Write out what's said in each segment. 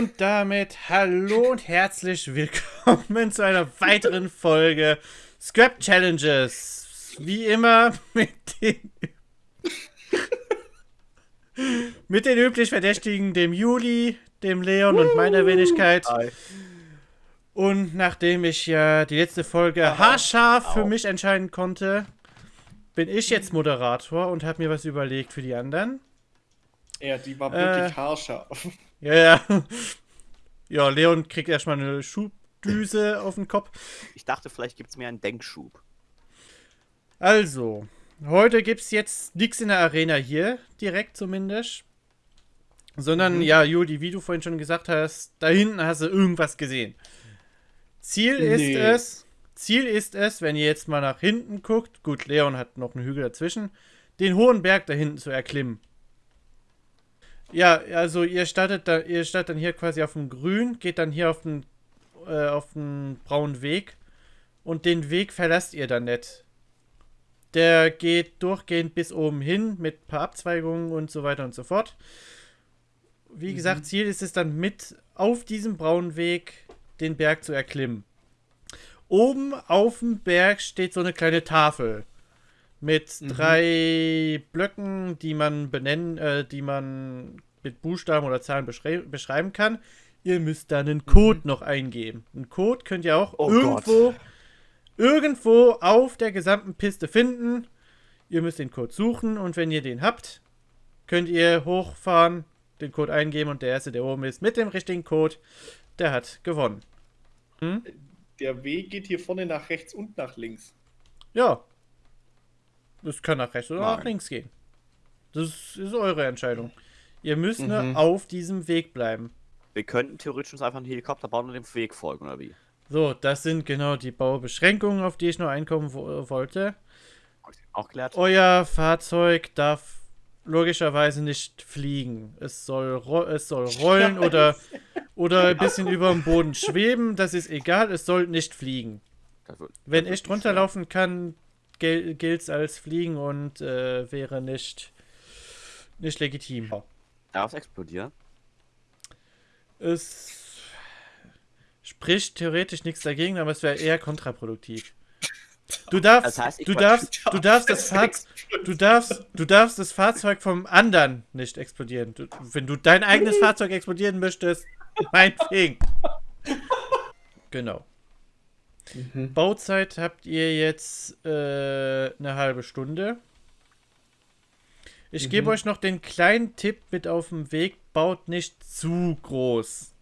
Und damit hallo und herzlich willkommen zu einer weiteren Folge Scrap Challenges. Wie immer mit den, mit den üblich Verdächtigen, dem Juli, dem Leon und meiner Wenigkeit. Und nachdem ich ja die letzte Folge haarscharf für mich entscheiden konnte, bin ich jetzt Moderator und habe mir was überlegt für die anderen. Ja, die war wirklich Äh. haarscharf. Ja, ja. Ja, Leon kriegt erstmal eine Schubdüse auf den Kopf. Ich dachte, vielleicht gibt es mir einen Denkschub. Also, heute gibt es jetzt nichts in der Arena hier, direkt zumindest. Sondern, Mhm. ja, Juli, wie du vorhin schon gesagt hast, da hinten hast du irgendwas gesehen. Ziel ist Nee. es, Ziel ist es, wenn ihr jetzt mal nach hinten guckt, gut, Leon hat noch einen Hügel dazwischen, den hohen Berg da hinten zu erklimmen. Ja, also ihr startet da, ihr startet dann hier quasi auf dem Grün, geht dann hier auf den, äh, auf den braunen Weg und den Weg verlasst ihr dann nicht. Der geht durchgehend bis oben hin mit ein paar Abzweigungen und so weiter und so fort. Wie gesagt, Ziel ist es dann mit auf diesem braunen Weg den Berg zu erklimmen. Oben auf dem Berg steht so eine kleine Tafel mit drei Blöcken, die man benennen, äh, die man mit Buchstaben oder Zahlen beschrei beschreiben kann. Ihr müsst da einen Code noch eingeben. Einen Code könnt ihr auch Oh irgendwo, irgendwo auf der gesamten Piste finden. Ihr müsst den Code suchen und wenn ihr den habt, könnt ihr hochfahren, den Code eingeben und der erste, der oben ist, mit dem richtigen Code, der hat gewonnen. Der Weg geht hier vorne nach rechts und nach links. Ja. Das kann nach rechts oder nach Nein. links gehen. Das ist eure Entscheidung. Ihr müsst nur Mhm. auf diesem Weg bleiben. Wir könnten theoretisch uns einfach einen Helikopter bauen und dem Weg folgen, oder wie? So, das sind genau die Baubeschränkungen, auf die ich nur einkommen wo wollte. Hab ich Auch klärt? Euer Fahrzeug darf logischerweise nicht fliegen. Es soll, es soll rollen oder, oder ein bisschen über dem Boden schweben. Das ist egal, es soll nicht fliegen. Wenn ich wird runterlaufen kann, gel gilt es als Fliegen und äh, wäre nicht, nicht legitim. Darf es explodieren? Es spricht theoretisch nichts dagegen, aber es wäre eher kontraproduktiv. Du darfst, Das heißt, du darfst, du darfst das Fahrzeug, du darfst, du darfst das Fahrzeug vom anderen nicht explodieren. Du, wenn du dein eigenes Fahrzeug explodieren möchtest, meinetwegen. Genau. Mhm. Bauzeit habt ihr jetzt äh, eine halbe Stunde. Ich gebe Mhm. euch noch den kleinen Tipp mit auf dem Weg, baut nicht zu groß.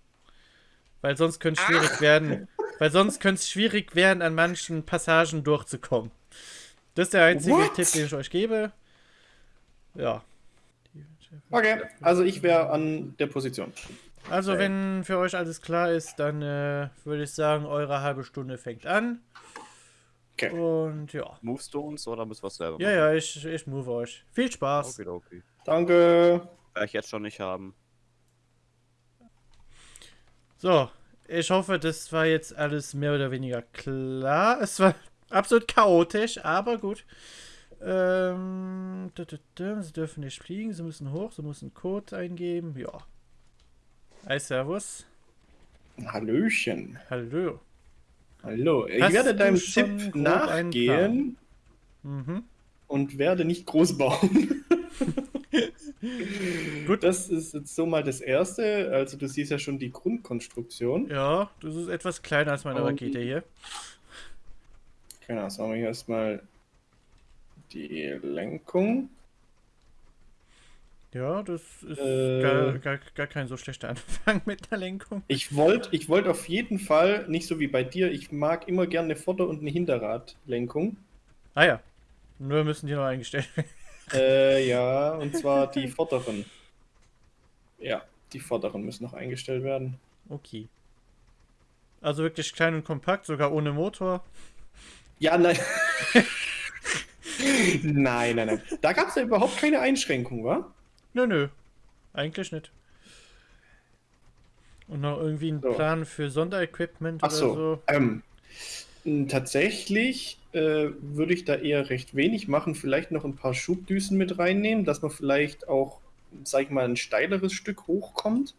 Weil sonst könnte es schwierig werden. Weil sonst könnte es schwierig werden, an manchen Passagen durchzukommen. Das ist der einzige What? Tipp, den ich euch gebe. Ja. Okay, also ich wäre an der Position. Also, Okay. wenn für euch alles klar ist, dann äh, würde ich sagen, eure halbe Stunde fängt an. Okay. Und ja. Movest du uns oder müssen wir es selber Ja, ja, ich, ich move euch. Viel Spaß. Okay, okay. Danke. Werde ich jetzt schon nicht haben. So, ich hoffe, das war jetzt alles mehr oder weniger klar. Es war absolut chaotisch, aber gut. Ähm, sie dürfen nicht fliegen, sie müssen hoch, sie müssen Code eingeben. Ja. Hi, Servus. Hallöchen. Hallo. Hallo. Ich Hast werde deinem Tipp nachgehen Mhm. und werde nicht groß bauen. Gut. Das ist jetzt so mal das Erste. Also du siehst ja schon die Grundkonstruktion. Ja, das ist etwas kleiner als meine Rakete hier. Genau, sagen wir hier erstmal die Lenkung. Ja, das ist Äh. gar, gar, gar kein so schlechter Anfang mit der Lenkung. Ich wollte ich wollt auf jeden Fall, nicht so wie bei dir, ich mag immer gerne eine Vorder- und eine Hinterradlenkung. Ah ja. Nur müssen die noch eingestellt werden. Äh, ja, und zwar die vorderen. Ja, die vorderen müssen noch eingestellt werden. Okay. Also wirklich klein und kompakt, sogar ohne Motor. Ja, nein. nein, nein, nein. Da gab es ja überhaupt keine Einschränkung, wa? Nö, nö. Eigentlich nicht. Und noch irgendwie ein So. Plan für Sonderequipment Ach oder so. so. Ähm, tatsächlich äh, würde ich da eher recht wenig machen. Vielleicht noch ein paar Schubdüsen mit reinnehmen, dass man vielleicht auch, sag ich mal, ein steileres Stück hochkommt.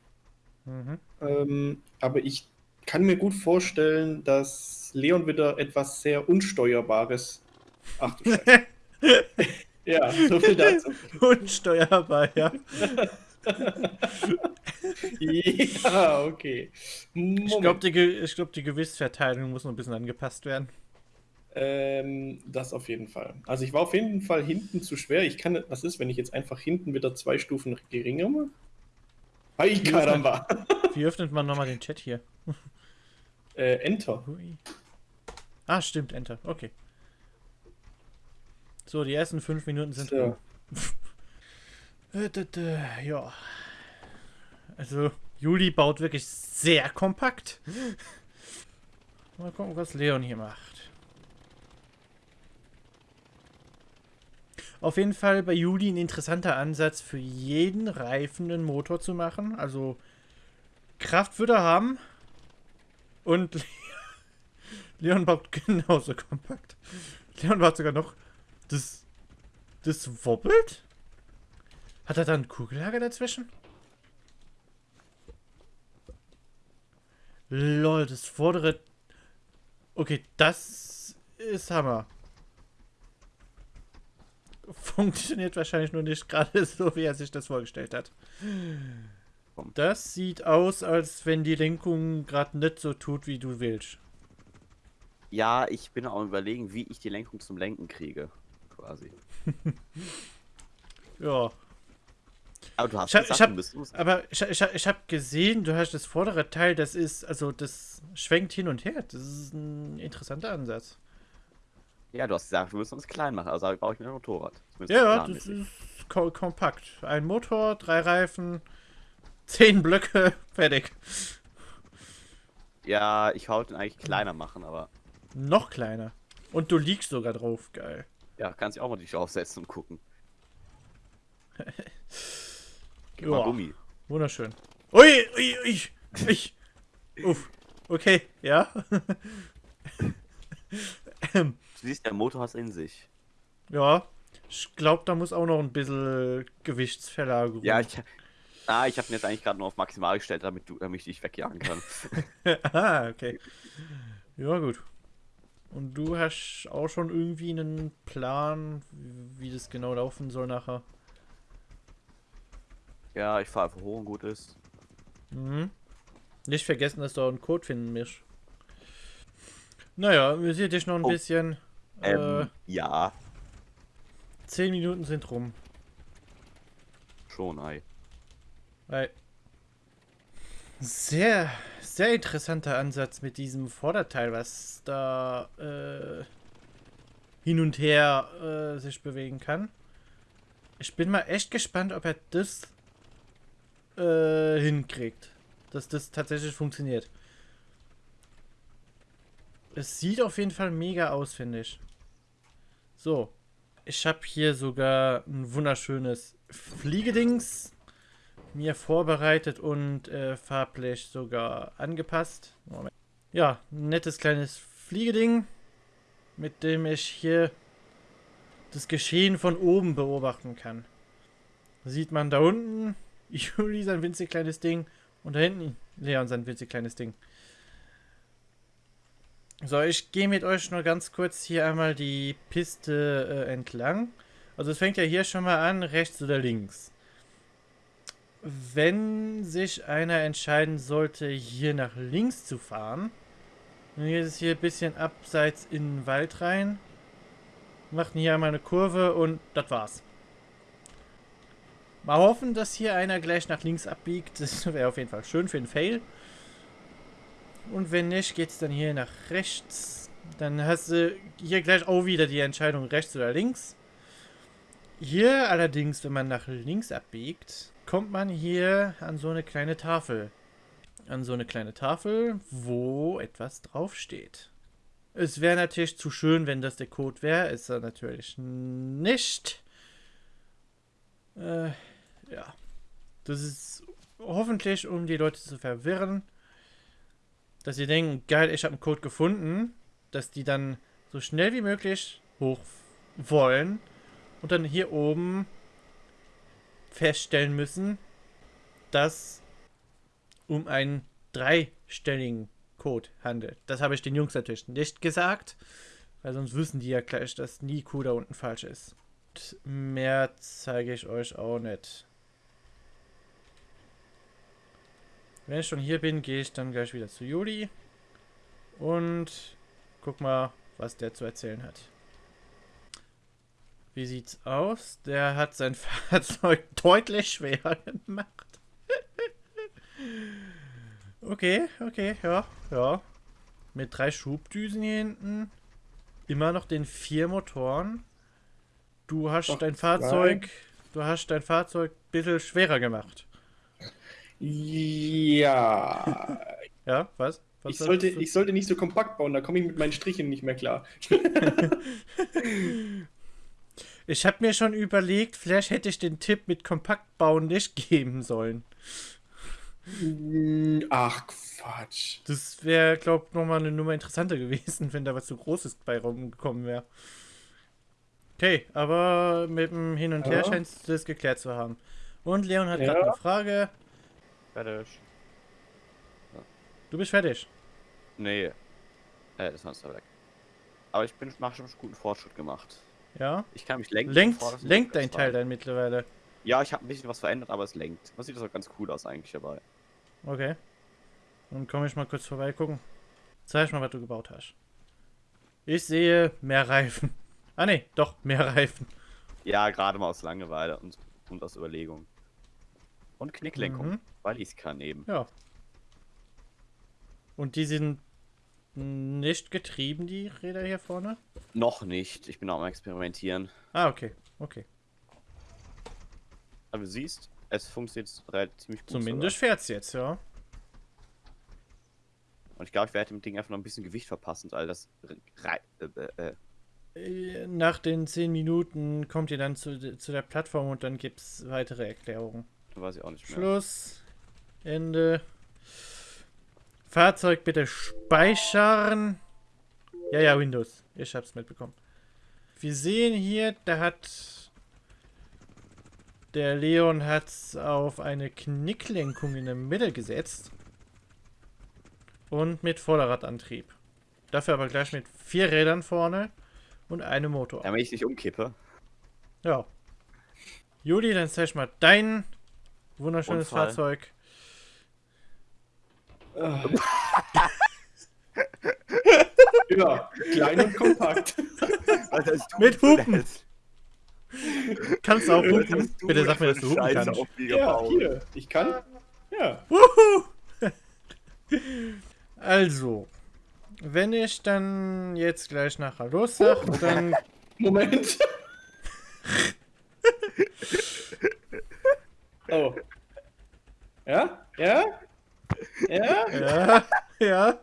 Mhm. Ähm, aber ich kann mir gut vorstellen, dass Leon wieder etwas sehr Unsteuerbares. Ach du Scheiße. Ja, so viel dazu. Unsteuerbar, ja. ja, okay. Ich glaube, die, Ge- glaub, die Gewichtsverteilung muss noch ein bisschen angepasst werden. Ähm, das auf jeden Fall. Also ich war auf jeden Fall hinten zu schwer. Ich kann, was ist, wenn ich jetzt einfach hinten wieder zwei Stufen geringer mache? Hey, Karamba. Wie öffnet man nochmal den Chat hier? äh, Enter. Ah, stimmt, Enter. Okay. So, die ersten fünf Minuten sind So. Äh, Ja. Also, Juli baut wirklich sehr kompakt. Mal gucken, was Leon hier macht. Auf jeden Fall bei Juli ein interessanter Ansatz für jeden Reifen einen Motor zu machen. Also Kraft würde er haben. Und Le- Leon baut genauso kompakt. Leon baut sogar noch. Das. Das wobbelt? Hat er da ein Kugellager dazwischen? Lol, das vordere. Okay, das ist Hammer. Funktioniert wahrscheinlich nur nicht gerade so, wie er sich das vorgestellt hat. Das sieht aus, als wenn die Lenkung gerade nicht so tut, wie du willst. Ja, ich bin auch überlegen, wie ich die Lenkung zum Lenken kriege. Quasi. Ja. Aber du hast Ich hab- gesagt, ich hab- du bist du's. Aber ich, ich, ich habe gesehen, du hast das vordere Teil, das ist, also das schwenkt hin und her. Das ist ein interessanter Ansatz. Ja, du hast gesagt, du willst uns klein machen, also baue ich mir ein Motorrad. Zumindest Ja, das ist ko kompakt. Ein Motor, drei Reifen, zehn Blöcke, fertig. Ja, ich wollte ihn eigentlich kleiner machen, aber Noch kleiner. Und du liegst sogar drauf, geil. Ja, kannst dich auch mal dich aufsetzen und gucken. Ja. mal Gummi. Wunderschön. Ui, ui, ui, ui. Uff. Okay, ja. Du siehst, der Motor hat in sich. ja. Ich glaube, da muss auch noch ein bisschen Gewichtsverlagerung. Ja, ich, ah, ich habe ihn jetzt eigentlich gerade nur auf maximal gestellt, damit, du, damit ich dich wegjagen kann. ah, okay. Ja, gut. Und du hast auch schon irgendwie einen Plan, wie das genau laufen soll nachher. ja, ich fahre einfach hoch und gut ist. Mhm. Nicht vergessen, dass du auch einen Code finden musst. Naja, wir sehen dich noch ein Oh. bisschen. Ähm, Äh, ja, 10 Minuten sind rum. schon, ei. Weil sehr, sehr interessanter Ansatz mit diesem Vorderteil, was da äh, hin und her äh, sich bewegen kann. Ich bin mal echt gespannt, ob er das äh, hinkriegt. Dass das tatsächlich funktioniert. Es sieht auf jeden Fall mega aus, finde ich. So. Ich habe hier sogar ein wunderschönes Fliegedings mir vorbereitet und äh, farblich sogar angepasst. Moment. Ja, ein nettes kleines Fliegeding, mit dem ich hier das Geschehen von oben beobachten kann. Sieht man da unten Juli sein winzig kleines Ding und da hinten Leon sein winzig kleines Ding. So, ich gehe mit euch nur ganz kurz hier einmal die Piste äh, entlang. Also es fängt ja hier schon mal an, rechts oder links. Wenn sich einer entscheiden sollte, hier nach links zu fahren, dann geht es hier ein bisschen abseits in den Wald rein, macht hier einmal eine Kurve und das war's. Mal hoffen, dass hier einer gleich nach links abbiegt. Das wäre auf jeden Fall schön für den Fail. Und wenn nicht, geht es dann hier nach rechts. Dann hast du hier gleich auch wieder die Entscheidung rechts oder links. Hier allerdings, wenn man nach links abbiegt, kommt man hier an so eine kleine Tafel. An so eine kleine Tafel, wo etwas draufsteht. Es wäre natürlich zu schön, wenn das der Code wäre. Ist er natürlich nicht. Äh, ja. Das ist hoffentlich, um die Leute zu verwirren. Dass sie denken, geil, ich habe einen Code gefunden. Dass die dann so schnell wie möglich hoch wollen. Und dann hier oben feststellen müssen, dass um einen dreistelligen Code handelt. Das habe ich den Jungs natürlich nicht gesagt, weil sonst wissen die ja gleich, dass nie Q da unten falsch ist. Und mehr zeige ich euch auch nicht. Wenn ich schon hier bin, gehe ich dann gleich wieder zu Juli und guck mal, was der zu erzählen hat. Wie sieht's aus? Der hat sein Fahrzeug deutlich schwerer gemacht. okay, okay, ja, ja. Mit drei Schubdüsen hier hinten. Immer noch den vier Motoren. Du hast Doch, dein. Fahrzeug, du hast dein Fahrzeug ein bisschen schwerer gemacht. Ja. Ja, was? was Ich sollte, ich sollte nicht so kompakt bauen, da komme ich mit meinen Strichen nicht mehr klar. Ich habe mir schon überlegt, vielleicht hätte ich den Tipp mit kompakt bauen nicht geben sollen. Mm, Ach, Quatsch. Das wäre, glaube ich, nochmal eine Nummer interessanter gewesen, wenn da was zu Großes bei rumgekommen wäre. Okay, aber mit dem Hin und Her Ja. scheinst du das geklärt zu haben. Und Leon hat Ja. gerade eine Frage. Fertig. Du bist fertig. Nee. Äh, das war weg. Aber ich bin mach schon guten Fortschritt gemacht. Ja? Ich kann mich lenken. Lenkt, bevor lenkt dein. Teil dann mittlerweile. Ja, ich habe ein bisschen was verändert, aber es lenkt. Das sieht das auch ganz cool aus eigentlich dabei. Okay. Dann komme ich mal kurz vorbeigucken. Zeig mal, was du gebaut hast. Ich sehe mehr Reifen. Ah ne, doch, mehr Reifen. Ja, gerade mal aus Langeweile und, und aus Überlegung. Und Knicklenkung, Mhm. weil ich es kann eben. Ja. Und die sind nicht getrieben, die Räder hier vorne? Noch nicht. Ich bin auch am Experimentieren. Ah, okay. Okay. Aber du siehst, es funktioniert ziemlich gut. Zumindest fährt's jetzt, ja. Und ich glaube, ich werde dem Ding einfach noch ein bisschen Gewicht verpassen, weil das. rei- Äh, äh, Äh, Nach den 10 Minuten kommt ihr dann zu, zu der Plattform und dann gibt's weitere Erklärungen. weiß ich auch nicht mehr. Schluss. Ende. Fahrzeug bitte speichern. Ja, ja, Windows. Ich hab's mitbekommen. Wir sehen hier, da hat der Leon hat's auf eine Knicklenkung in der Mitte gesetzt. Und mit Vorderradantrieb. Dafür aber gleich mit vier Rädern vorne und einem Motor. Damit ich nicht umkippe. Ja. Juli, dann zeig mal dein wunderschönes Unfall. Fahrzeug. Ah. ja, klein und kompakt. Mit Hupen. Kannst du auch hupen? du Bitte sag mir, dass du hupen Scheiße kannst. Ja, hier. Ich kann. Ja. Wuhu! Also, wenn ich dann jetzt gleich nachher los sag, dann Moment. oh. Ja? Ja? Ja? ja,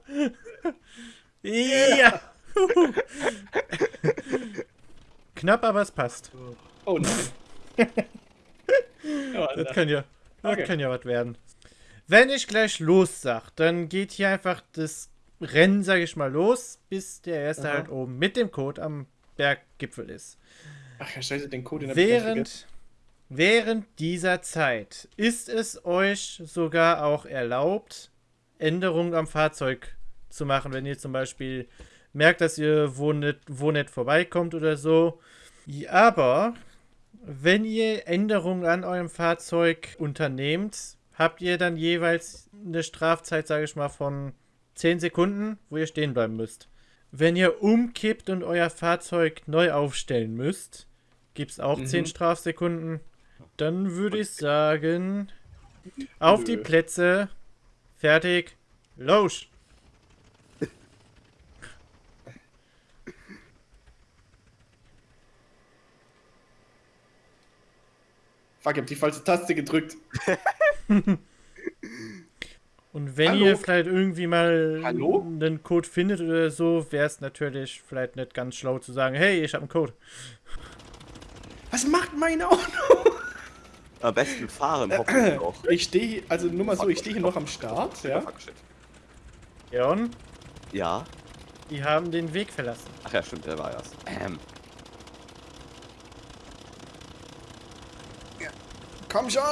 ja, ja. Huhu. Knapp, aber es passt. Oh nein. Ja, Das kann ja, das Okay. kann ja was werden. Wenn ich gleich los sag, dann geht hier einfach das Rennen, sage ich mal, los, bis der erste Aha. halt oben mit dem Code am Berggipfel ist. Ach ja, scheiße, den Code ganz vergessen. Während, während dieser Zeit ist es euch sogar auch erlaubt, Änderungen am Fahrzeug zu machen, wenn ihr zum Beispiel merkt, dass ihr wo nicht, wo nicht vorbeikommt oder so. Aber wenn ihr Änderungen an eurem Fahrzeug unternehmt, habt ihr dann jeweils eine Strafzeit, sage ich mal, von 10 Sekunden, wo ihr stehen bleiben müsst. Wenn ihr umkippt und euer Fahrzeug neu aufstellen müsst, gibt es auch Mhm. 10 Strafsekunden. Dann würde ich sagen, auf die. Plätze, fertig, los! Fuck, ich hab die falsche Taste gedrückt. Und wenn Hallo? ihr vielleicht irgendwie mal Hallo? einen Code findet oder so, wäre es natürlich vielleicht nicht ganz schlau zu sagen, hey, ich habe einen Code. Was macht mein Auto? Am besten fahren, hoffentlich auch. Ich stehe, also nur mal so, ich stehe hier noch am Start, ja. Fuck, shit. Leon, Ja. die haben den Weg verlassen. Ach ja, stimmt, der war das. Ähm. Komm schon!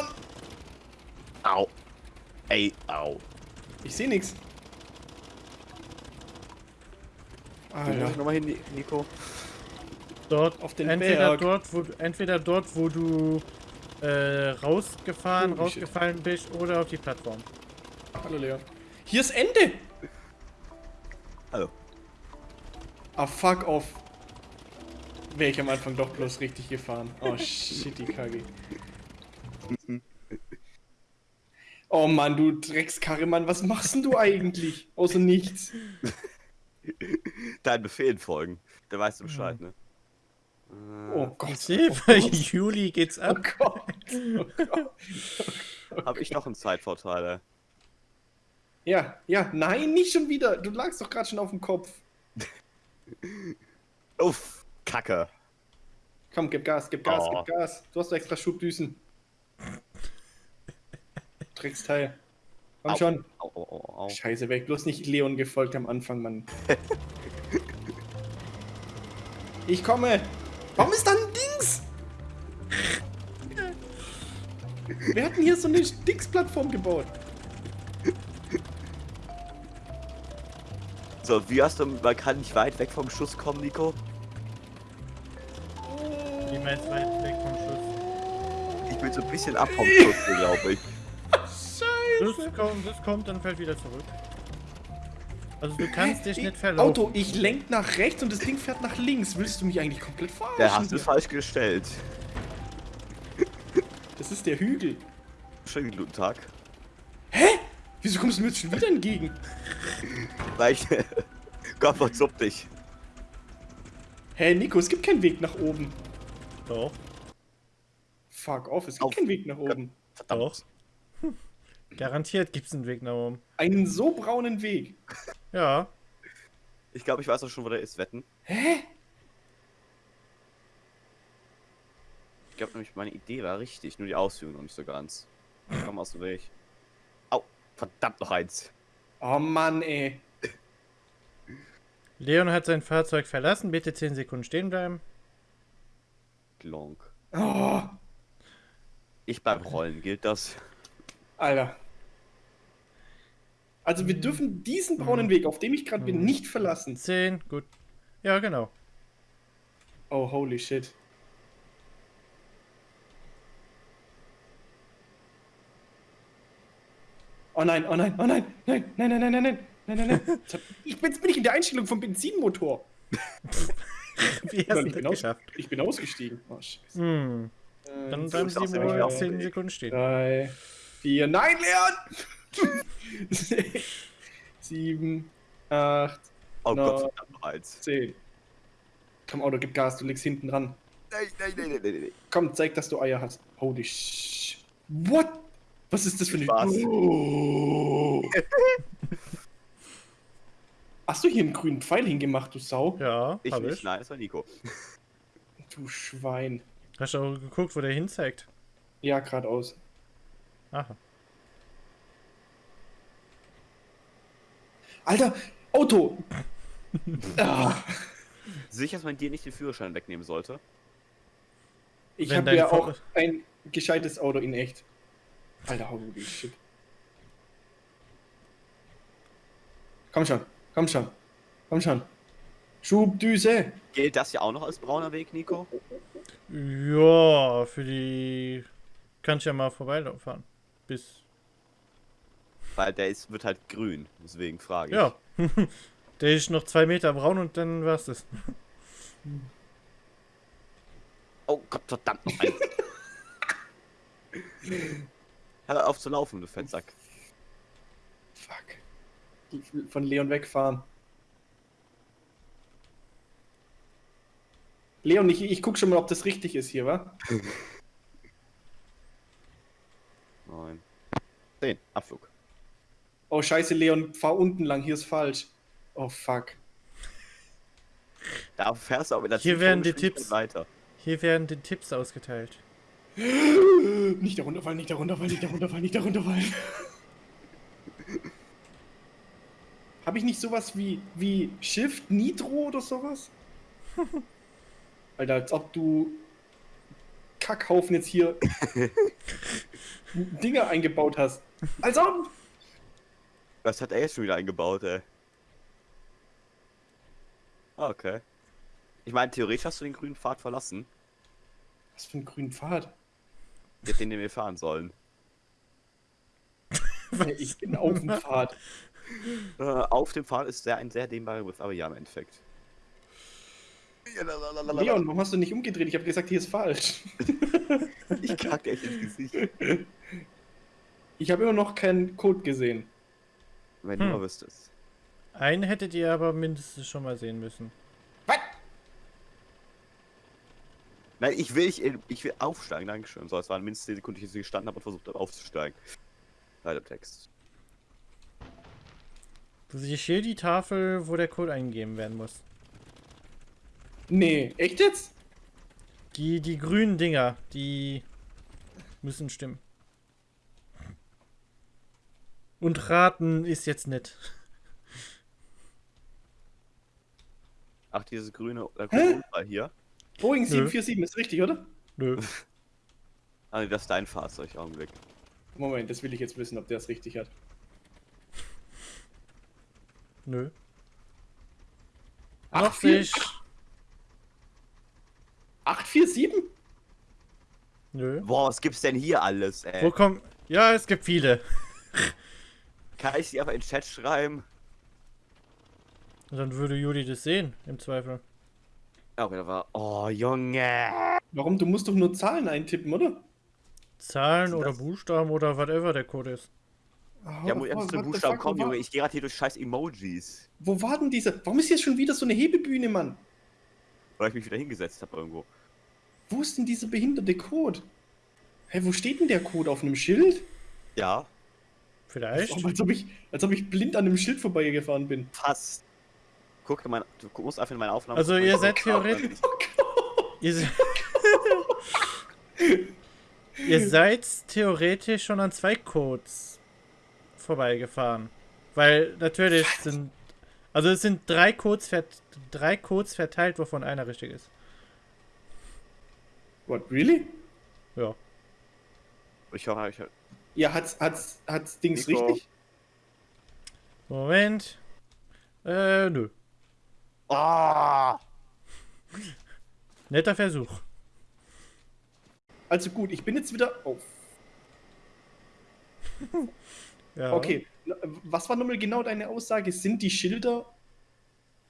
Au. Ey, au. Ich sehe nichts. Du musst Alter. nochmal hin, Nico. Dort, Auf den entweder Berg. dort, wo entweder dort, wo du äh, rausgefahren, shit. rausgefallen bist, oder auf die Plattform. Hallo Leon. Hier ist Ende. Hallo. Ah, fuck off. Wäre ich am Anfang doch bloß richtig gefahren. Oh, shit, die Kacke. Oh Mann, du Dreckskarre, Mann, was machst denn du eigentlich? Außer nichts. Deinen Befehlen folgen. Da weißt du Bescheid, ne? Oh Gott. Ich sehe, bei Juli geht's Oh ab. Gott. Oh Gott. Hab ich noch einen Zeitvorteil, ey. Ja, ja, nein, nicht schon wieder. Du lagst doch gerade schon auf dem Kopf. Uff, Kacke. Komm, gib Gas, gib Gas, Oh. gib Gas. Du hast doch extra Schubdüsen. Drecksteil. Komm Au. schon. Au, au. Scheiße, wäre ich bloß nicht Leon gefolgt am Anfang, Mann. ich komme. Warum ist da ein Dings? Wer hat denn hier so eine Dings-Plattform gebaut? So, wie hast du, man kann nicht weit weg vom Schuss kommen, Nico? Wie meinst du weit weg vom Schuss? Ich bin so ein bisschen ab vom Schuss, glaube ich. Scheiße. Das kommt, das kommt dann fällt wieder zurück. Also du kannst dich Ich- nicht verlaufen. Auto, ich lenk nach rechts und das Ding fährt nach links. Willst du mich eigentlich komplett verarschen? Der hast du falsch gestellt. Das ist der Hügel. Schönen guten Tag. Wieso kommst du mir jetzt schon wieder entgegen? Weil ich. Gott, verzupp dich. Hä, Nico, es gibt keinen Weg nach oben. Doch, Fuck off, es gibt Auf. keinen Weg nach oben. Verdammt. Doch. garantiert gibt's einen Weg nach oben. Einen so braunen Weg. Ja, Ich glaube, ich weiß auch schon, wo der ist, wetten. Hä? Ich glaube nämlich, meine Idee war richtig, nur die Ausführung noch nicht so ganz. Komm aus dem Weg. Au, verdammt noch eins. Oh Mann, ey. Leon hat sein Fahrzeug verlassen. Bitte 10 Sekunden stehen bleiben. Glonk. Oh, Ich bleib rollen, gilt das? Alter. Also wir dürfen diesen braunen Weg, auf dem ich gerade bin, nicht verlassen. 10, gut. Ja, genau. Oh, holy shit. Oh nein, oh nein, oh nein, nein, nein, nein, nein, nein, nein, nein, nein, nein. Ich bin, jetzt bin ich in der Einstellung vom Benzinmotor. Wie hast Nein, du ich, das bin aus, geschafft? ich bin ausgestiegen. Oh, scheiße. Hm, Äh, dann bleiben sie wohl auch 10 bewegt. Sekunden stehen. Drei, vier, nein, Leon! Sechs, sieben, acht, Oh No. Gott, verdammt noch eins. zehn. Komm, Auto, gib Gas, du liegst hinten dran. Nein, nein, nein, nein, nein, nein. Komm, zeig, dass du Eier hast. Holy sh... What? Was ist das für eine... Spaß. Oh. Hast du hier einen grünen Pfeil hingemacht, du Sau? Ja, Ich hab nicht, ich. nein, das war Nico. Du Schwein. Hast du auch geguckt, wo der hinzeigt? Ja, geradeaus. Aha. Alter, Auto! ah, Sicher, dass man dir nicht den Führerschein wegnehmen sollte? ich habe ja Vor- auch ein gescheites Auto in echt. Alter, holy shit. Komm schon, komm schon, komm schon. Schubdüse! Gilt das ja auch noch als brauner Weg, Nico? Ja, für die. Kann ich ja mal vorbeilaufen. Bis. Weil der ist, wird halt grün, deswegen frage ich. Ja. der ist noch zwei Meter braun und dann war's das. Oh Gott, verdammt noch eins. Hör auf zu laufen, du Fettsack. Fuck. Von Leon wegfahren. Leon, ich, ich guck schon mal, ob das richtig ist hier, wa? Nein. Zehn, Abflug. Oh, scheiße, Leon, fahr unten lang, hier ist falsch. Oh, fuck. Da fährst du auch mit der Hier werden die Tipps. weiter. Hier werden die Tipps ausgeteilt. Nicht darunter fallen, nicht darunter fallen, nicht darunter fallen, nicht darunter fallen. Habe ich nicht sowas wie, wie Shift Nitro oder sowas? Alter, als ob du Kackhaufen jetzt hier Dinger eingebaut hast. Als ob! Was hat er jetzt schon wieder eingebaut, ey? Ah, Okay. Ich meine, theoretisch hast du den grünen Pfad verlassen. Was für ein grünen Pfad? Jetzt den, den wir fahren sollen. Ich bin auf dem Pfad. Äh, auf dem Pfad ist sehr, ein sehr dehnbarer Begriff, aber ja, im Endeffekt. Leon, warum hast du nicht umgedreht? Ich habe gesagt, hier ist falsch. Ich kack dir echt ins Gesicht. Ich habe immer noch keinen Code gesehen. Wenn du Hm. mal wüsstest. Einen hättet ihr aber mindestens schon mal sehen müssen. Was? Nein, ich will, ich, ich will aufsteigen, Dankeschön. So, es war mindestens die Sekunde, die ich hier gestanden habe und versucht habe aufzusteigen. Leider Text. Du siehst hier die Tafel, wo der Code eingegeben werden muss. Nee, echt jetzt? Die, die grünen Dinger, die müssen stimmen. Und raten ist jetzt nett. Ach, dieses grüne äh, Hä? grüne Unfall hier. Boeing Nö. 747 ist richtig, oder? Nö. Ah, nee, das ist dein Fahrzeug, Augenblick. Moment, das will ich jetzt wissen, ob der es richtig hat. Nö. Ach, Noch vier- sich. 847? Nö. Boah, was gibt's denn hier alles, ey? Wo kommt. Ja, es gibt viele. Kann ich sie einfach in den Chat schreiben? Und dann würde Juli das sehen, im Zweifel. Ja, okay, da war. Oh, Junge! Warum? Du musst doch nur Zahlen eintippen, oder? Zahlen ist oder das? Buchstaben oder whatever der Code ist. Ja, muss ich Oh, Buchstaben kommen, wo war- Junge. Ich gehe gerade hier durch scheiß Emojis. Wo war denn dieser? Warum ist hier schon wieder so eine Hebebühne, Mann? Weil ich mich wieder hingesetzt habe irgendwo. Wo ist denn dieser behinderte Code? Hä, wo steht denn der Code? Auf einem Schild? Ja, Vielleicht. Oh, als, ob ich, als ob ich blind an einem Schild vorbeigefahren bin. fast. Guck, mein, du musst einfach in meine Aufnahme. Also ihr seid theoretisch. Ihr, se ihr seid theoretisch schon an zwei Codes vorbeigefahren. Weil natürlich sind. Also es sind drei Codes, drei Codes verteilt, wovon einer richtig ist. What, really? Ja. Ich höre, ich höre. Ja, hat's, hat's, hat's Dings Nico. richtig? Moment. Äh, nö. Ah! Netter Versuch. Also gut, ich bin jetzt wieder auf. Ja. Okay, was war nochmal genau deine Aussage? Sind die Schilder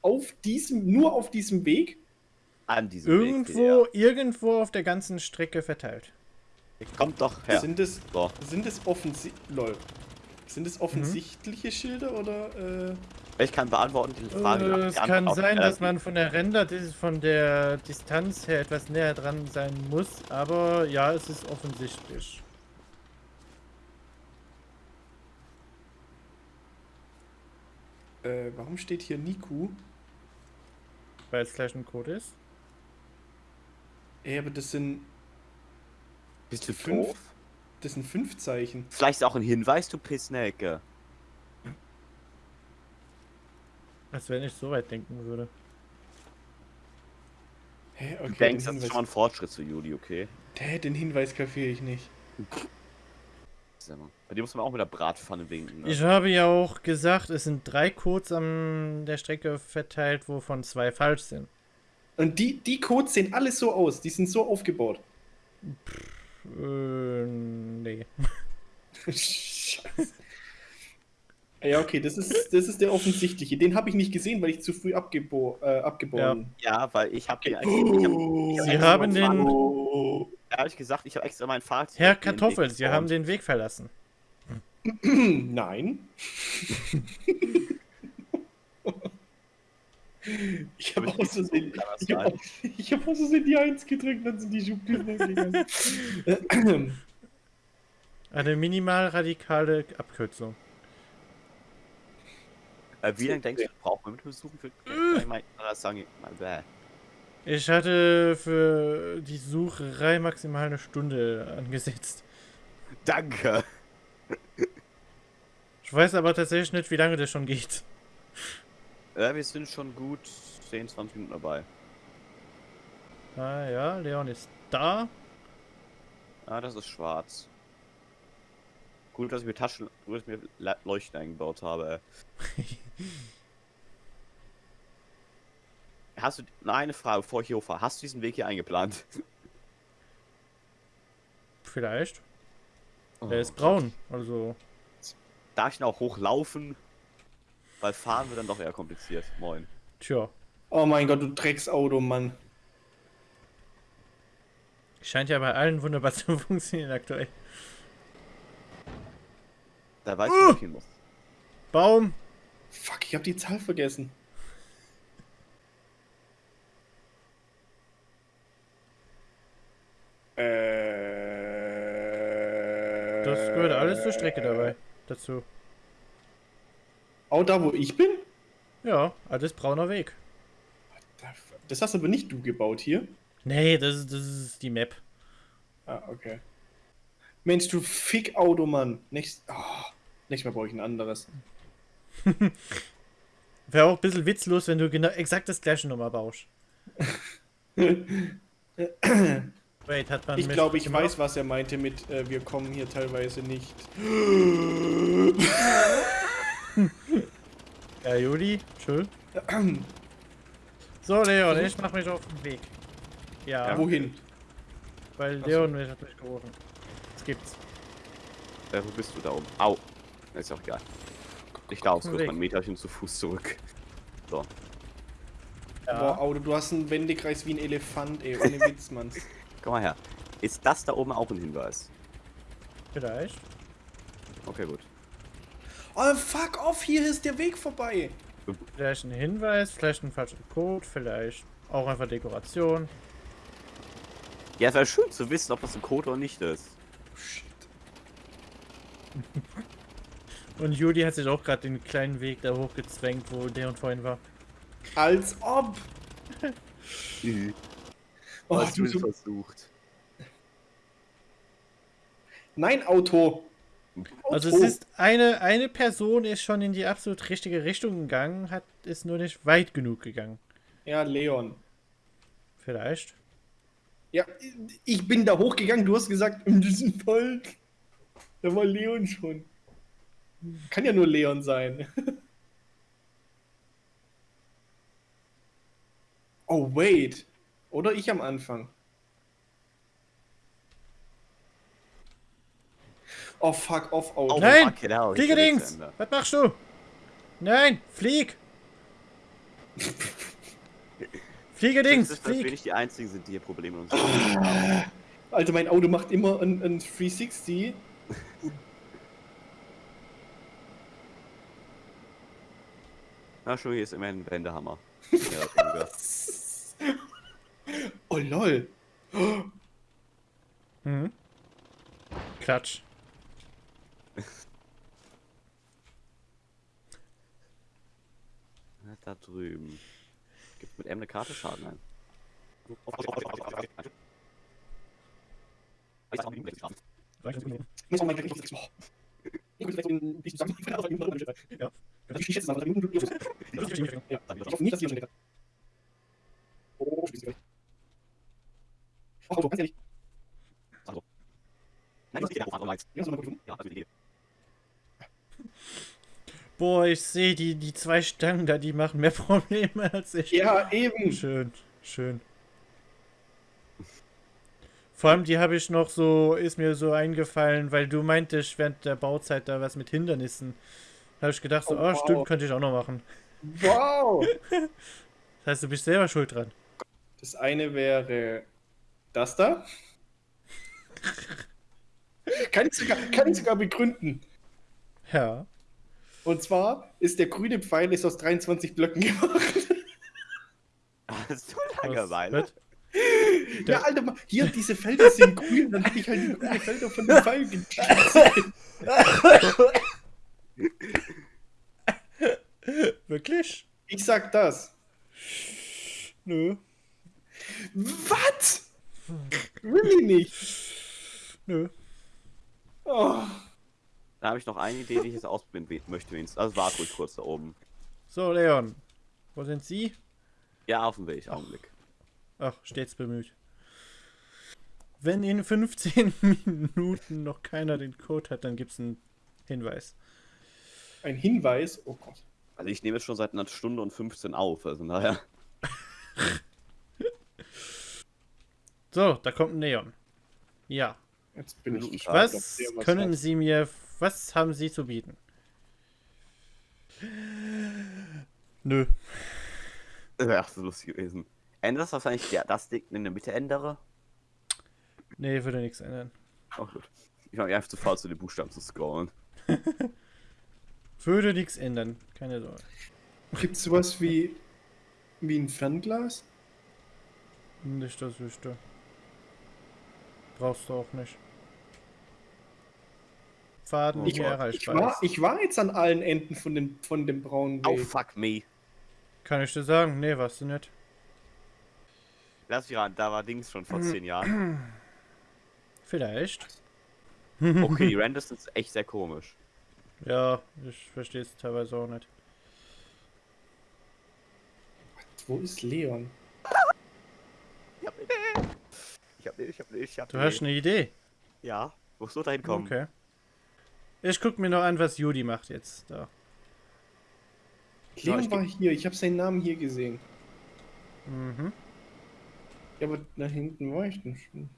auf diesem, nur auf diesem Weg? An diesem Irgendwo, irgendwo auf der ganzen Strecke verteilt. Weg. Kommt doch her. Sind es, So. sind es offensi lol. Sind es offensichtliche Schilder oder äh, Ich kann beantworten diese Frage. Äh, Die es kann sein, äh, dass man von der Render, von der Distanz her etwas näher dran sein muss, aber ja, es ist offensichtlich. äh, warum steht hier Niku? Weil es gleich ein Code ist. Ey, aber das sind Bist du fünf. doof? Das sind fünf Zeichen. Vielleicht ist auch ein Hinweis, du Pissnecke. Als wenn ich so weit denken würde. Hä, Du okay. denkst, den das ist schon mal ein Fortschritt zu Juli, okay? Hä, den Hinweis kapiere ich nicht. Bei dir muss man auch mit der Bratpfanne winken. Ne? Ich habe ja auch gesagt, es sind drei Codes an der Strecke verteilt, wovon zwei falsch sind. Und die, die Codes sehen alle so aus. Die sind so aufgebaut. Äh, nee. Scheiße. Ja, okay, das ist, das ist der offensichtliche. Den habe ich nicht gesehen, weil ich zu früh abgebo äh, abgeboren Ja, weil ich habe den. bin. Ich hab. Sie hab haben den- mein Oh. Fahrrad- Ehrlich gesagt, ich habe extra mein Fahrrad. Herr Kartoffel, Sie haben den Weg verlassen. Nein. ich habe aus Versehen, die 1 gedrückt, dann sind die gegangen. Eine minimal radikale Abkürzung. Äh, wie lange denkst du, braucht man mit dem Suchen für. Äh. Ich hatte für die Sucherei maximal eine Stunde angesetzt. Danke! Ich weiß aber tatsächlich nicht, wie lange das schon geht. Äh, wir sind schon gut 10, 20 Minuten dabei. Ah ja, Leon ist da. Ah, das ist schwarz. Gut, dass ich mir Taschen, dass ich mir Leuchten eingebaut habe. Hast du, noch eine Frage, bevor ich hier hochfahre. Hast du diesen Weg hier eingeplant? Vielleicht. Oh. Der ist braun. Also. Darf ich denn auch hochlaufen? Weil fahren wird dann doch eher kompliziert. Moin. Tja. Oh mein Gott, du Drecksauto, Mann. Scheint ja bei allen wunderbar zu funktionieren aktuell. Da weiß ich, wo ich hin muss. Baum. Fuck, ich hab die Zahl vergessen. Äh. Das gehört alles zur Strecke dabei. Dazu. Auch da, wo ich bin? Ja, alles brauner Weg. Das hast aber nicht du gebaut hier. Nee, das ist, das ist die Map. Ah, okay. Mensch, du Fick-Auto, Mann. Nächst, oh, nächstes Mal brauche ich ein anderes. Wäre auch ein bisschen witzlos, wenn du genau exakt das gleiche Nummer baust. Wait, hat man Ich glaube, ich weiß, was er meinte mit, äh, wir kommen hier teilweise nicht. Ja, Juli, schön. So, Leon, ich mach mich auf den Weg. Ja, Ja. Wohin? weil. Leon mich hat durchgerufen. Das gibt's. Äh, wo bist du da oben? Au. Ist auch egal. Ich kurz weg. mein Meterchen zu Fuß zurück. So. Ja. Boah, Auto, du hast einen Wendekreis wie ein Elefant, ey. Ohne Witz, Mann. Komm mal her. Ist das da oben auch ein Hinweis? Vielleicht. Okay, gut. Oh, fuck off, hier ist der Weg vorbei. Vielleicht ein Hinweis, vielleicht ein falscher Code, vielleicht auch einfach Dekoration. Ja, es wäre schön zu wissen, ob das ein Code oder nicht ist. Shit. Und Juli hat sich auch gerade den kleinen Weg da hochgezwängt, wo Leon vorhin war. Als ob. Oh, Hast du so versucht? Nein, Auto. Also es Auto. ist eine, eine Person ist schon in die absolut richtige Richtung gegangen, hat ist nur nicht weit genug gegangen. Ja, Leon. Vielleicht. Ja, ich bin da hochgegangen, du hast gesagt, in diesem Fall. Da war Leon schon. Kann ja nur Leon sein. Oh, wait. Oder ich am Anfang. Oh, fuck off, Auto. Oh, Nein! fuck, genau, Fliegedings! Was machst du? Nein! Flieg! Fliegedings! Das ist, Flieg! nicht die einzigen sind, die hier Probleme mit uns haben. Alter, mein Auto macht immer ein, ein 360. Na, schon, hier ist immerhin ein Wendehammer. Oh, lol. Mhm. Klatsch. Da drüben. Gibt mit M eine Karte Schaden ein. Ich. Ja. Ich ich hoffe nicht, dass die schon. Oh, schließt gleich. Oh, Auto, ganz ehrlich. Nein, das ja auch andere Lights. Ja, so mal gut. Ja, also die Idee. Boah, ich sehe die, die zwei Stangen da, die machen mehr Probleme als ich. Ja, eben. Schön, schön. Vor allem die habe ich noch so, ist mir so eingefallen, weil du meintest während der Bauzeit da was mit Hindernissen. Da habe ich gedacht, so, Oh, oh, wow. stimmt, könnte ich auch noch machen. Wow. Das heißt, du bist selber schuld dran. Das eine wäre das da. Kann ich sogar, kann ich sogar begründen. Ja. Und zwar ist der grüne Pfeil ist aus 23 Blöcken gemacht. Hast du Langeweile? wird? Ja, Alter, mal, hier diese Felder sind grün, dann habe ich halt die grünen Felder von dem Pfeil getrieben. Wirklich? Ich sag das. Nö. Was? Really nicht. Nö. Oh. Da habe ich noch eine Idee, die ich jetzt ausprobieren möchte. wenigstens. Also warte ruhig kurz da oben. So, Leon. Wo sind Sie? Ja, auf dem Weg, Augenblick. Ach, stets bemüht. Wenn in 15 Minuten noch keiner den Code hat, dann gibt es einen Hinweis. Ein Hinweis. Oh Gott. Also ich nehme jetzt schon seit einer Stunde und 15 auf, also naja. So, da kommt ein Neon. Ja. Jetzt bin ich gespannt, Was was können. Sie mir, was haben Sie zu bieten? Nö. Das wäre so lustig gewesen. Ändert das, wenn ich der, das Ding in der Mitte ändere? Nee, würde nichts ändern. Oh gut. Ich war einfach zu faul, zu den Buchstaben zu scrollen. Würde nichts ändern. Keine Sorge. Gibt es sowas wie, wie ein Fernglas? Nicht das wüsste. Brauchst du auch nicht. Faden Ich, hier ich, war, ist. ich war jetzt an allen Enden von dem, von dem braunen Oh Weg. fuck me. Kann ich dir sagen? Nee, warst du nicht. Lass mich ran, da war Dings schon vor 10 Jahren. Vielleicht. Okay, die Renders sind echt sehr komisch. Ja, ich verstehe es teilweise auch nicht. Wo ist Leon? Ich hab eine Ich hab eine ich hab eine ich hab Du hast eine Idee. Ja, wo soll da hinkommen? Okay. Ich guck mir noch an, was Judy macht jetzt. Da. Leon ich war hier, ich habe seinen Namen hier gesehen. Mhm. Ja, aber da hinten war ich denn schon.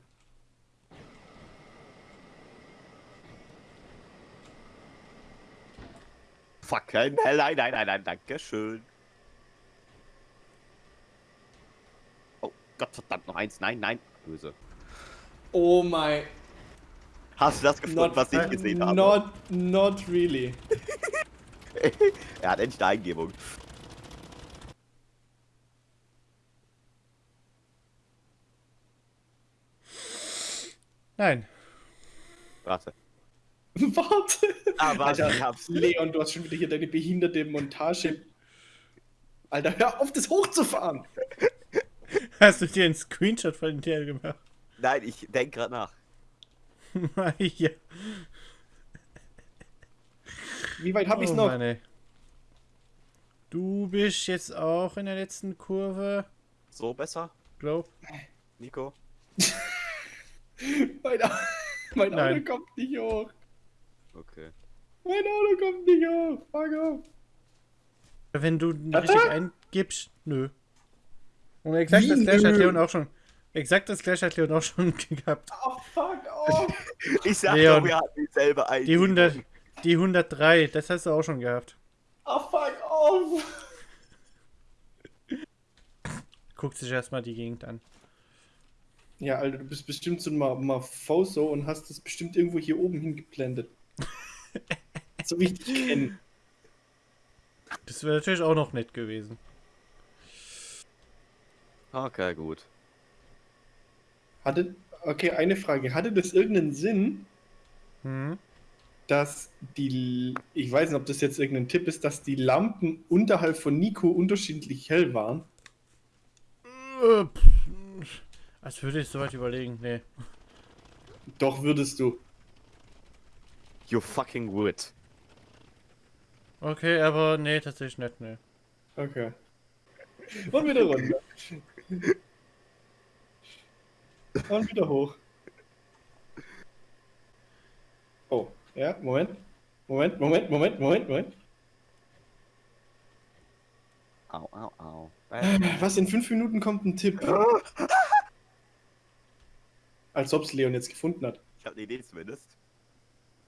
Fuck, nein, nein, nein, nein, nein, danke schön. Oh Gott, verdammt, noch eins. Nein, nein, böse. Oh my. Hast du das gefunden, was ich gesehen habe? Not, not really. Er hat endlich eine Eingebung. Nein. Warte. Warte. Ah, warte, Alter, ich hab's. Leon, du hast schon wieder hier deine behinderte Montage. Alter, hör auf, das hochzufahren. Hast du dir einen Screenshot von dir gemacht? Nein, ich denk grad nach. ja. Wie weit hab ich's oh, noch? Mann. Du bist jetzt auch in der letzten Kurve, So besser, glaub. Nico? Mein, Au- mein Auto Nein. kommt nicht hoch. Okay. Mein Auto kommt nicht hoch. Fuck off. Wenn du richtig eingibst, nö. Und exakt Wie das gleiche hat? Leon auch schon. Exakt das gleiche hat Leon auch schon gehabt. Oh, fuck off. Ich sag Leon, doch, wir hatten dieselbe Die Eingebung. 100, die 103, das hast du auch schon gehabt. Oh, fuck off. Guckt sich erstmal die Gegend an. Ja, Alter, du bist bestimmt so ein Ma- Mafoso und hast das bestimmt irgendwo hier oben hingeblendet. so wie ich dich kenne. Das wäre natürlich auch noch nett gewesen. Okay, gut. Hatte, okay, eine Frage. Hatte das irgendeinen Sinn, Hm? dass die, ich weiß nicht, ob das jetzt irgendein Tipp ist, dass die Lampen unterhalb von Nico unterschiedlich hell waren? Äh, Als würde ich soweit überlegen. Nee. Doch würdest du. You fucking would. Okay, aber nee, tatsächlich nicht, nee. Okay. Und wieder runter. Und wieder hoch. Oh, ja, Moment. Moment, Moment, Moment, Moment, Moment. Au, au, au. Was, in fünf Minuten kommt ein Tipp. Als ob es Leon jetzt gefunden hat. Ich hab eine Idee zumindest.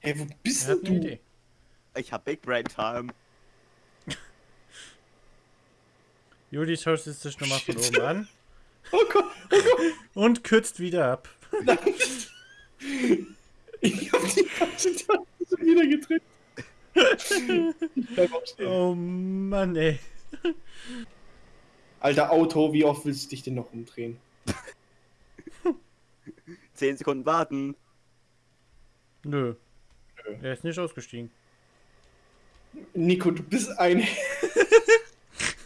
Hey, wo bist hat denn du? Idee. Ich hab Big Brain Time. Juli schaut es sich nochmal von oben an Oh Gott, und kürzt wieder ab. nein. Ich hab die falsche Taste schon wieder gedrückt. Oh Mann, ey. Alter Auto, wie oft willst du dich denn noch umdrehen? 10 Sekunden warten. Nö. Nö. Er ist nicht ausgestiegen. Nico, du bist ein.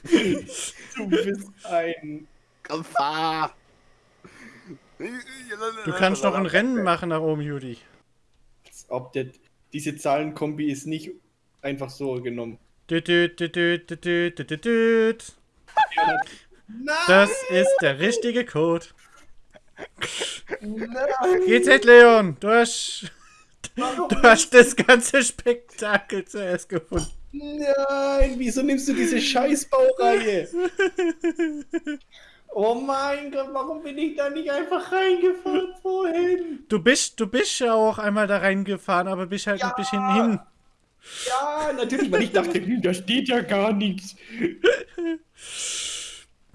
du bist ein. Komm! Du kannst noch ein Rennen machen nach oben, Judy. Ob das, diese Zahlenkombi ist nicht einfach so genommen. Das ist der richtige Code. Geht's jetzt, Leon? Du hast, du hast das ganze Spektakel zuerst gefunden. Nein, wieso nimmst du diese Scheißbaureihe? Oh mein Gott, warum bin ich da nicht einfach reingefahren vorhin? Du bist, du bist ja auch einmal da reingefahren, aber bist halt ein bisschen hin. Ja, natürlich, weil ich dachte, da steht ja gar nichts.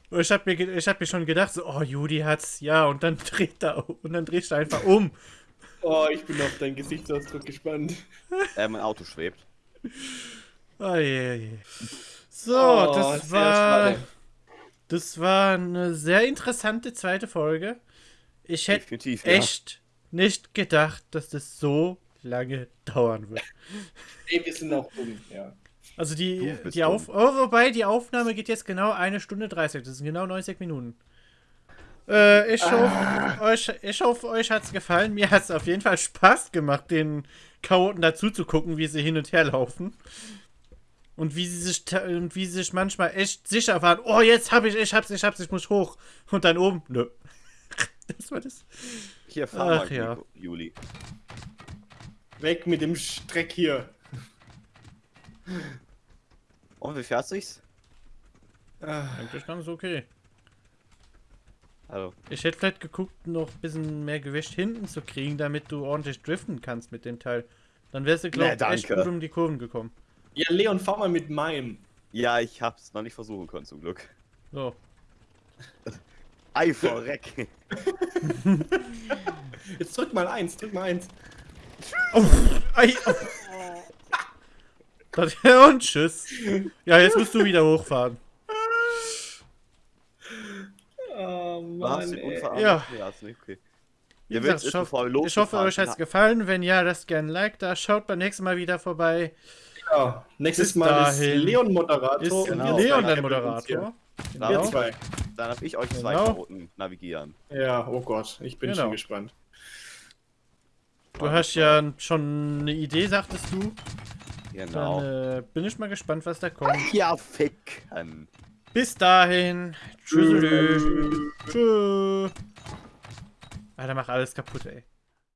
Ich hab mir, ich hab mir schon gedacht, so, oh, Judy hat's, ja, und dann dreht er um, und dann drehst du einfach um. Oh, ich bin auf deinen Gesichtsausdruck gespannt. Äh, mein Auto schwebt. Oh, je, je. So, Oh, das war, schade. Das war eine sehr interessante zweite Folge. Ich hätte Definitiv, ja. echt nicht gedacht, dass das so lange dauern wird. Ey, wir sind auch dumm, ja. Also die, die Auf... Oh, wobei, die Aufnahme geht jetzt genau eine Stunde 30. Das sind genau 90 Minuten. Äh, ich hoffe, euch, ich hoffe, euch hat's gefallen. Mir hat's auf jeden Fall Spaß gemacht, den Chaoten dazu zu gucken, wie sie hin und her laufen. Und wie sie sich, und wie sie sich manchmal echt sicher waren. Oh, jetzt hab ich, ich hab's, ich hab's, ich muss hoch. Und dann oben, nö. Das war das. Hier, fahr Ach mal, ja. Juli. Weg mit dem Streck hier. Und wie fährst du's? Ah, Eigentlich ganz okay. Also, Ich hätte vielleicht geguckt, noch ein bisschen mehr Gewicht hinten zu kriegen, damit du ordentlich driften kannst mit dem Teil. Dann wärst du, glaube Nee, ich, echt danke. gut um die Kurven gekommen. Ja, Leon, fahr mal mit meinem. ja, ich hab's noch nicht versuchen können, zum Glück. So. Ei, verreck. Jetzt drück mal eins, drück mal eins. Ei, oh. Und tschüss. Ja, jetzt musst du wieder hochfahren. Oh Mann, Ja. ja okay. Gesagt, willst ich, hoffe, euch hat's sind, gefallen. Wenn ja, lasst gerne ein Like da. Schaut beim nächsten Mal wieder vorbei. Ja, nächstes Bis Mal dahin. ist Leon Moderator. Ist und Genau. Leon der. Moderator. Dann, Wir Genau. zwei. dann hab ich euch zwei Genau. Chaoten navigieren. Ja, oh Gott, ich bin Genau. schon gespannt. Du hast ja schon eine Idee, sagtest du. Genau. Dann äh, bin ich mal gespannt, was da kommt. Ja, ficken. Bis dahin. Tschüss. Tschüss. Alter, mach alles kaputt, ey.